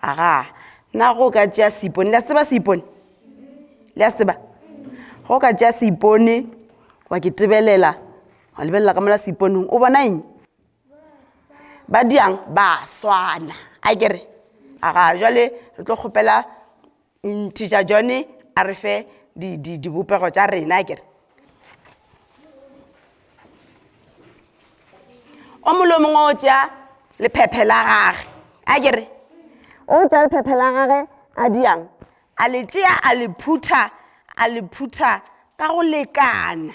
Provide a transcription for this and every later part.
aga na go ka tšea seipone le a seba seipone le a seba go ka tšea seipone wa ke tebelela wa lebelela ka mola seiponeng o bona eng ba diang ba swana a kere aga jale re tlo kgopela Teacher John a re fe di, di, dibopego tša rena a kere. O molo mongwe o tša lephephe la gage a kere. O tša lephephe la gage a diang. A le tšea a le phutha a le phutha ka go lekana.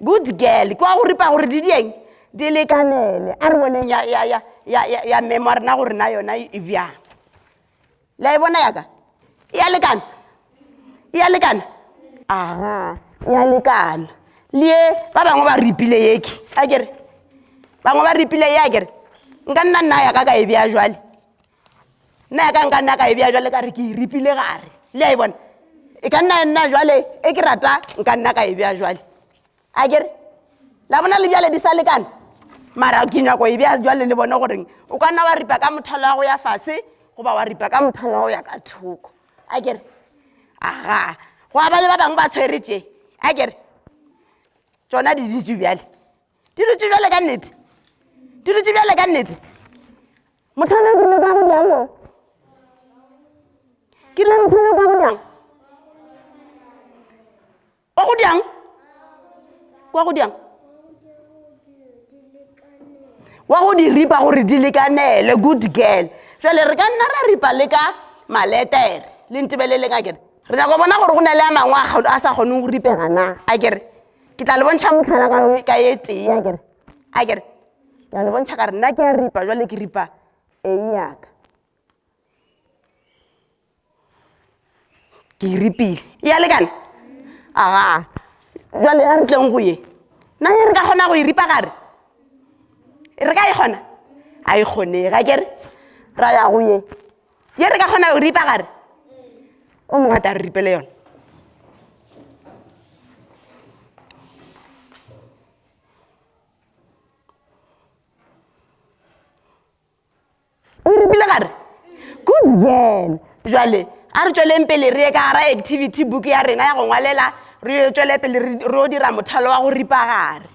good girl kwa go ripa gore di dieng di lekanele a re boneng ya, ya, ya, ya, ya, ya memo a rena gore na yona e bjang la e bona yaka e ya lekana e ya lekana aga e ya lekana lie ba bangwe ba ripile yeke a kere bangwe ba ripile ye a kere nka nna nna yaka ka e bja jwale nna ya ka nka nna ka e bja jale ka re ke e ripile gare le a e bona e ka nna nna jale e ke rata nka nna ka e bja jale a kere la bona le bjale di sa lekana mara ke nyako e bja jale le bone goreng o ka nna wa ripa ka mothalo wa go ya fase goba wa ripa ka mothalo wa go ya ka thoko a kere aga go ba le ba bangwe ba tshwere tše a kere tsona di ditse bjale di dutše bjale ka nnete di dutše bjale ka nnete mothana ke leka go bjang mo ke le mothana ka go bjang o go bjang kwa go bjang wa go di ripa gore di lekanele good girl jale re ka nna ra ripa le ka maletere le ntebeleleng a kere re nyako bona gore go na le a mangwe a sa kgoneng go ripega na a kere ke tla le bontšha motlhala ka ye tee a kere a kere ke tla le bontšha ka re nna ke a ripa jwale ke ripa eng yaka ke e ripile e ya lekane aga jwale ya re tleng go ye nna e re ka kgona go e ripa gare e re ka e kgona a e kgonega kere ra ya go ye ye re ka kgona go ripa gare o mongwe a tla re ripele yone o ripile gare good girl jale a re tsweleng pele re ye ka gara activity book ya rena ya go ngwalela re yo tswele pele re yo dira mothalo wa go ripa gare